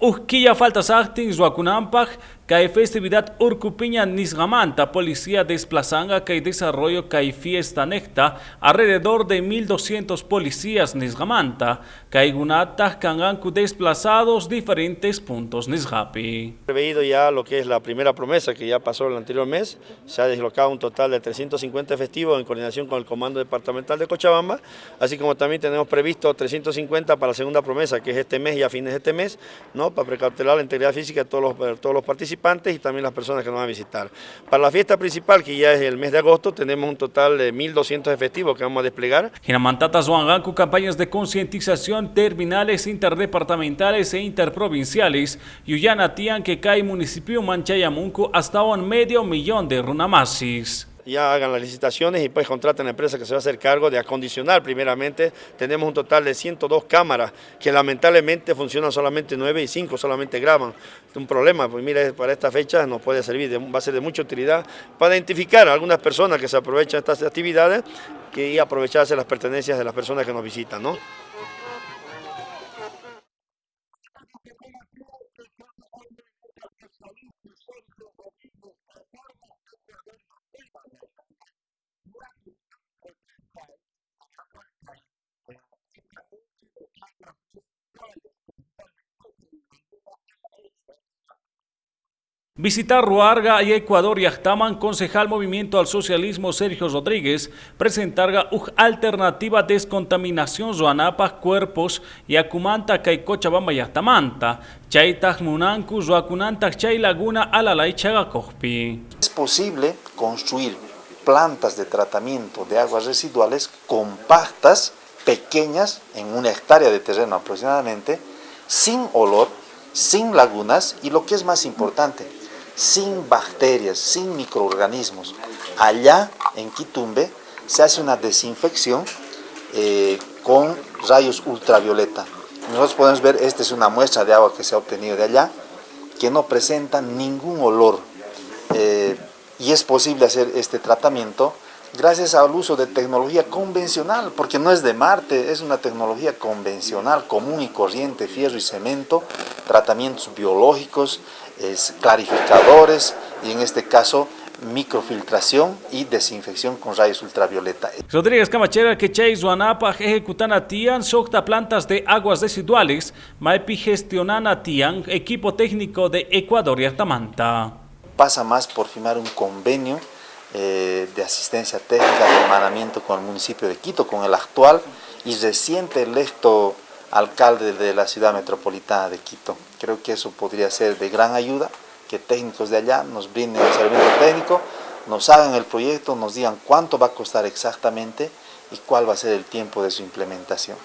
Urquilla Faltasarti, Zuacunampak, Hay festividad Urcupiña Nisgamanta, policía desplazanga que desarrollo que fiesta necta, alrededor de 1200 policías Nisgamanta, que hay gunatas cangancu desplazados diferentes puntos Nisgapi. Preveído ya lo que es la primera promesa que ya pasó el anterior mes, se ha deslocado un total de 350 efectivos en coordinación con el Comando Departamental de Cochabamba, así como también tenemos previsto 350 para la segunda promesa, que es este mes y a fines de este mes, ¿no? para precautelar la integridad física de todos los, todos los participantes y también las personas que nos van a visitar. Para la fiesta principal, que ya es el mes de agosto, tenemos un total de 1.200 efectivos que vamos a desplegar. Ginamantata con campañas de concientización terminales interdepartamentales e interprovinciales. Yuyana Tian que municipio Manchayamunco hasta un medio millón de runamasis ya hagan las licitaciones y pues contraten a la empresa que se va a hacer cargo de acondicionar primeramente. Tenemos un total de 102 cámaras que lamentablemente funcionan solamente 9 y 5 solamente graban. Un problema, pues mire, para esta fecha nos puede servir, va a ser de mucha utilidad para identificar a algunas personas que se aprovechan de estas actividades y aprovecharse las pertenencias de las personas que nos visitan. ¿no? Visitar Ruarga y Ecuador y Yachtaman, concejal Movimiento al Socialismo Sergio Rodríguez, presentar una alternativa descontaminación zoanapa cuerpos y acumanta y Cochabamba Yachtamanta, chaitaj munanku zoacunanta chay laguna alalay chagakojpi. Es posible construir plantas de tratamiento de aguas residuales compactas, pequeñas, en una hectárea de terreno aproximadamente, sin olor, sin lagunas y lo que es más importante, sin bacterias, sin microorganismos. Allá en Quitumbe se hace una desinfección eh, con rayos ultravioleta. Nosotros podemos ver, esta es una muestra de agua que se ha obtenido de allá, que no presenta ningún olor. Eh, y es posible hacer este tratamiento gracias al uso de tecnología convencional, porque no es de Marte, es una tecnología convencional, común y corriente, fierro y cemento, tratamientos biológicos, clarificadores y en este caso microfiltración y desinfección con rayos ultravioleta. Rodríguez Camachera que Chay Zuanapa ejecutana tian socta plantas de aguas residuales, maipi gestionana tian equipo técnico de Ecuador y Artamanta. Pasa más por firmar un convenio eh, de asistencia técnica de hermanamiento con el municipio de Quito, con el actual y reciente electo alcalde de la ciudad metropolitana de Quito. Creo que eso podría ser de gran ayuda, que técnicos de allá nos brinden el servicio técnico, nos hagan el proyecto, nos digan cuánto va a costar exactamente y cuál va a ser el tiempo de su implementación.